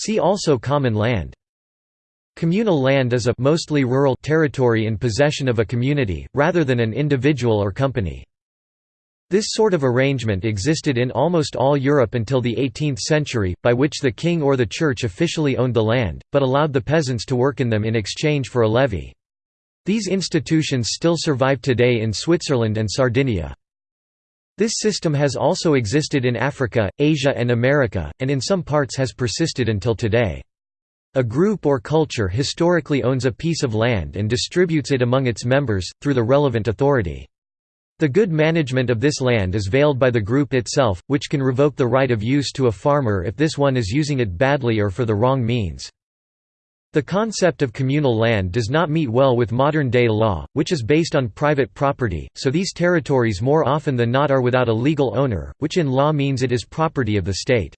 See also Common land. Communal land is a mostly rural territory in possession of a community, rather than an individual or company. This sort of arrangement existed in almost all Europe until the 18th century, by which the king or the church officially owned the land, but allowed the peasants to work in them in exchange for a levy. These institutions still survive today in Switzerland and Sardinia. This system has also existed in Africa, Asia and America, and in some parts has persisted until today. A group or culture historically owns a piece of land and distributes it among its members, through the relevant authority. The good management of this land is veiled by the group itself, which can revoke the right of use to a farmer if this one is using it badly or for the wrong means. The concept of communal land does not meet well with modern-day law, which is based on private property, so these territories more often than not are without a legal owner, which in law means it is property of the state.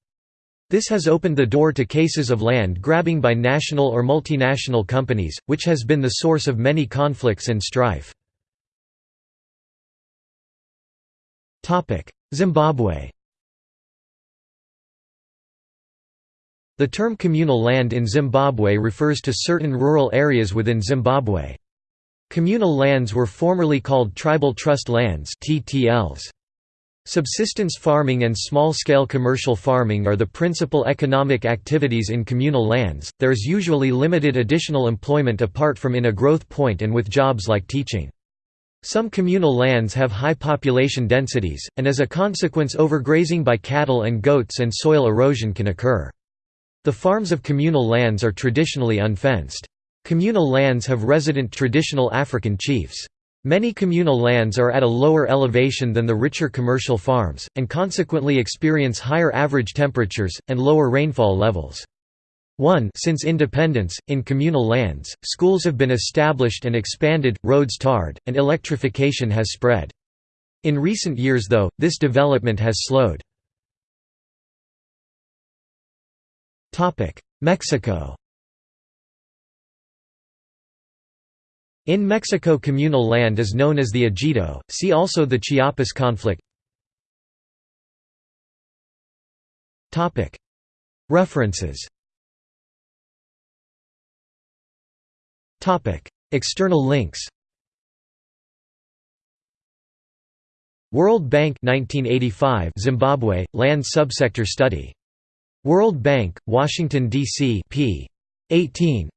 This has opened the door to cases of land grabbing by national or multinational companies, which has been the source of many conflicts and strife. Zimbabwe The term communal land in Zimbabwe refers to certain rural areas within Zimbabwe. Communal lands were formerly called tribal trust lands TTLs. Subsistence farming and small-scale commercial farming are the principal economic activities in communal lands. There is usually limited additional employment apart from in a growth point and with jobs like teaching. Some communal lands have high population densities, and as a consequence overgrazing by cattle and goats and soil erosion can occur. The farms of communal lands are traditionally unfenced. Communal lands have resident traditional African chiefs. Many communal lands are at a lower elevation than the richer commercial farms, and consequently experience higher average temperatures, and lower rainfall levels. 1 Since independence, in communal lands, schools have been established and expanded, roads tarred, and electrification has spread. In recent years though, this development has slowed. Mexico. In Mexico communal land is known as the ejido, see also the Chiapas conflict. References. External links. World Bank 1985 Zimbabwe Land Subsector Study World Bank Washington DC p. 18